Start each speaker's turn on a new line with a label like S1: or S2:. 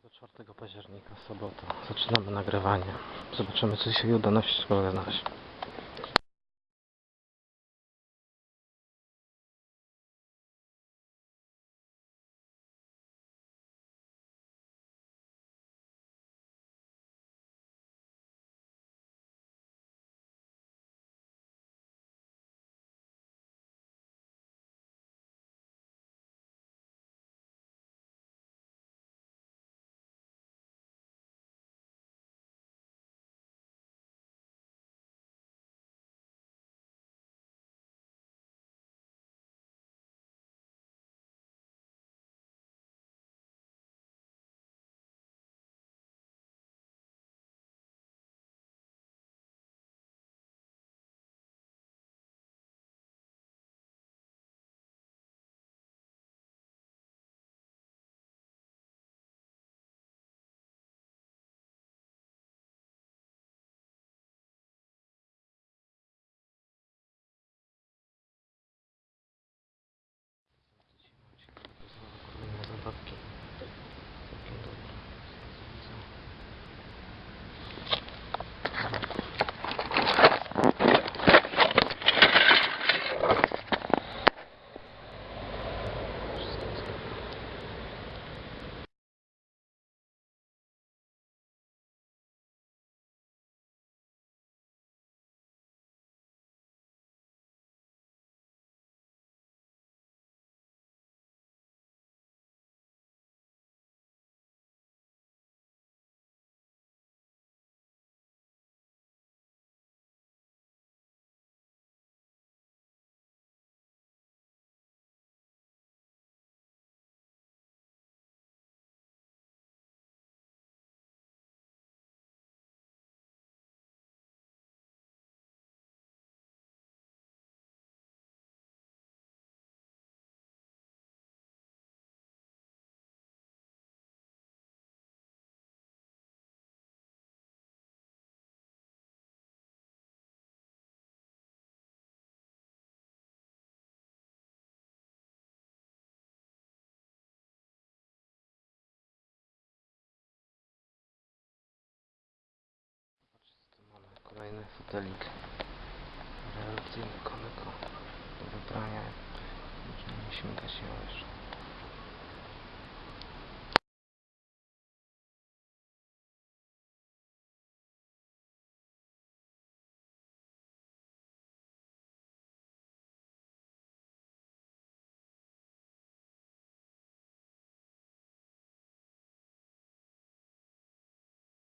S1: 24 października, sobota. Zaczynamy nagrywanie. Zobaczymy, czy się uda na wszystko znaleźć. Kolejny fotelik rewelacyjny Koneko do wybrania. Nie śmigać się jeszcze.